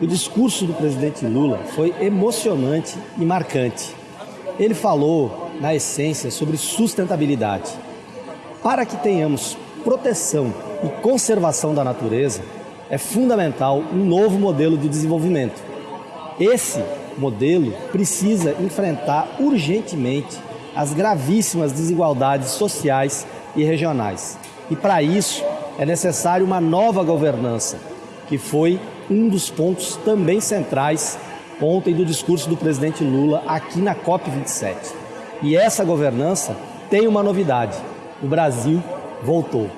O discurso do presidente Lula foi emocionante e marcante. Ele falou, na essência, sobre sustentabilidade. Para que tenhamos proteção e conservação da natureza, é fundamental um novo modelo de desenvolvimento. Esse modelo precisa enfrentar urgentemente as gravíssimas desigualdades sociais e regionais. E para isso é necessário uma nova governança, que foi um dos pontos também centrais ontem do discurso do presidente Lula aqui na COP27. E essa governança tem uma novidade: o Brasil voltou.